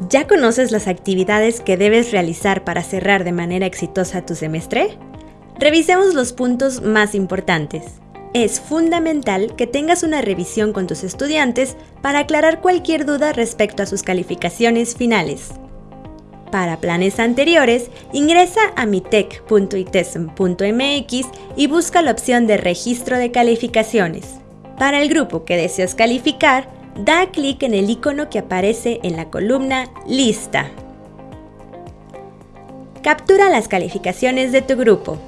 ¿Ya conoces las actividades que debes realizar para cerrar de manera exitosa tu semestre? Revisemos los puntos más importantes. Es fundamental que tengas una revisión con tus estudiantes para aclarar cualquier duda respecto a sus calificaciones finales. Para planes anteriores, ingresa a mitec.itesm.mx y busca la opción de registro de calificaciones. Para el grupo que deseas calificar, da clic en el icono que aparece en la columna Lista. Captura las calificaciones de tu grupo.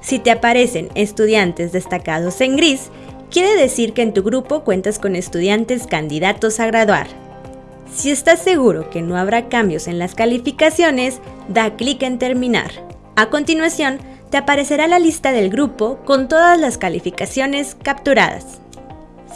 Si te aparecen estudiantes destacados en gris, quiere decir que en tu grupo cuentas con estudiantes candidatos a graduar. Si estás seguro que no habrá cambios en las calificaciones, da clic en Terminar. A continuación, te aparecerá la lista del grupo con todas las calificaciones capturadas.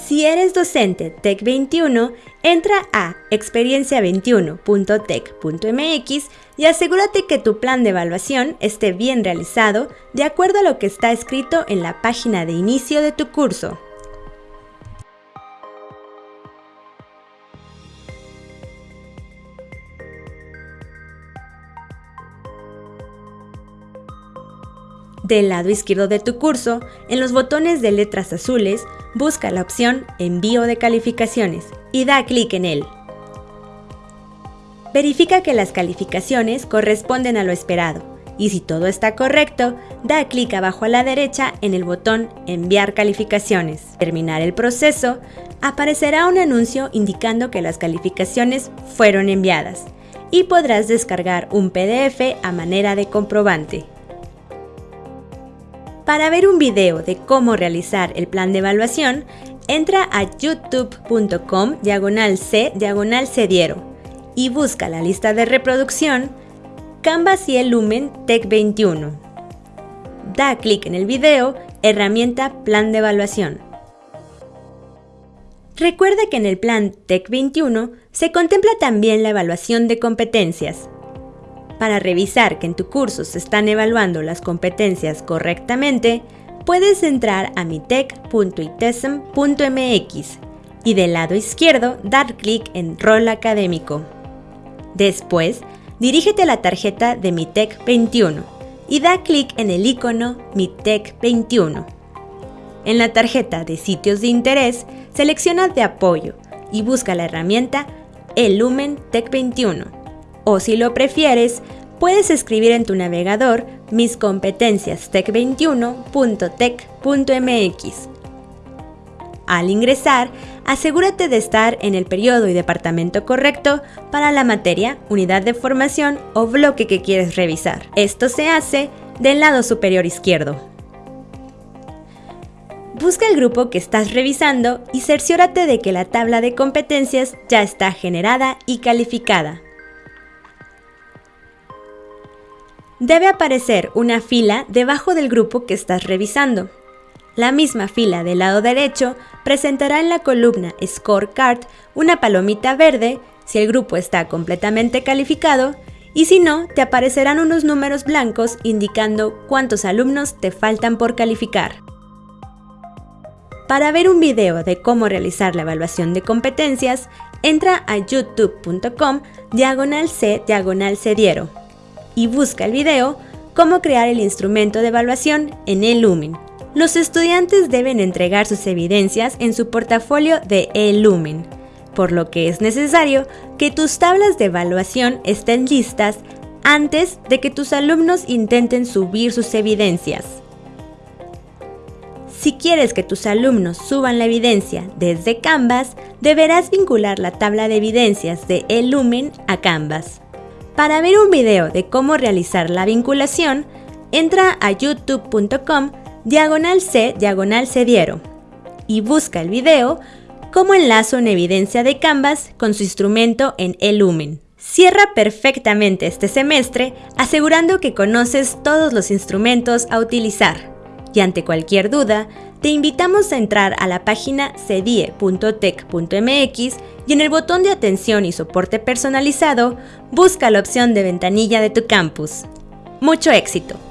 Si eres docente TEC21, entra a experiencia21.tec.mx y asegúrate que tu plan de evaluación esté bien realizado de acuerdo a lo que está escrito en la página de inicio de tu curso. Del lado izquierdo de tu curso, en los botones de letras azules, busca la opción Envío de calificaciones y da clic en él. Verifica que las calificaciones corresponden a lo esperado y si todo está correcto, da clic abajo a la derecha en el botón Enviar calificaciones. Terminar el proceso, aparecerá un anuncio indicando que las calificaciones fueron enviadas y podrás descargar un PDF a manera de comprobante. Para ver un video de cómo realizar el plan de evaluación, entra a youtube.com diagonal C diagonal Cediero y busca la lista de reproducción Canvas y el Lumen Tech 21. Da clic en el video Herramienta Plan de Evaluación. Recuerda que en el plan Tech 21 se contempla también la evaluación de competencias, para revisar que en tu curso se están evaluando las competencias correctamente, puedes entrar a mitec.itesm.mx y del lado izquierdo dar clic en Rol Académico. Después, dirígete a la tarjeta de Mitec 21 y da clic en el icono Mitec 21. En la tarjeta de sitios de interés, selecciona de apoyo y busca la herramienta El Lumen Tec 21 o si lo prefieres, puedes escribir en tu navegador mis competencias tech21.tech.mx. Al ingresar, asegúrate de estar en el periodo y departamento correcto para la materia, unidad de formación o bloque que quieres revisar. Esto se hace del lado superior izquierdo. Busca el grupo que estás revisando y cerciórate de que la tabla de competencias ya está generada y calificada. Debe aparecer una fila debajo del grupo que estás revisando. La misma fila del lado derecho presentará en la columna Scorecard una palomita verde si el grupo está completamente calificado y si no, te aparecerán unos números blancos indicando cuántos alumnos te faltan por calificar. Para ver un video de cómo realizar la evaluación de competencias, entra a youtube.com diagonal C diagonal cediero y busca el video Cómo crear el instrumento de evaluación en eLumen. Los estudiantes deben entregar sus evidencias en su portafolio de eLumen, por lo que es necesario que tus tablas de evaluación estén listas antes de que tus alumnos intenten subir sus evidencias. Si quieres que tus alumnos suban la evidencia desde Canvas, deberás vincular la tabla de evidencias de eLumen a Canvas. Para ver un video de cómo realizar la vinculación, entra a youtube.com diagonal C diagonal cediero y busca el video Cómo enlazo una evidencia de Canvas con su instrumento en eLumen. Cierra perfectamente este semestre asegurando que conoces todos los instrumentos a utilizar. Y ante cualquier duda, te invitamos a entrar a la página cedie.tech.mx y en el botón de atención y soporte personalizado, busca la opción de ventanilla de tu campus. ¡Mucho éxito!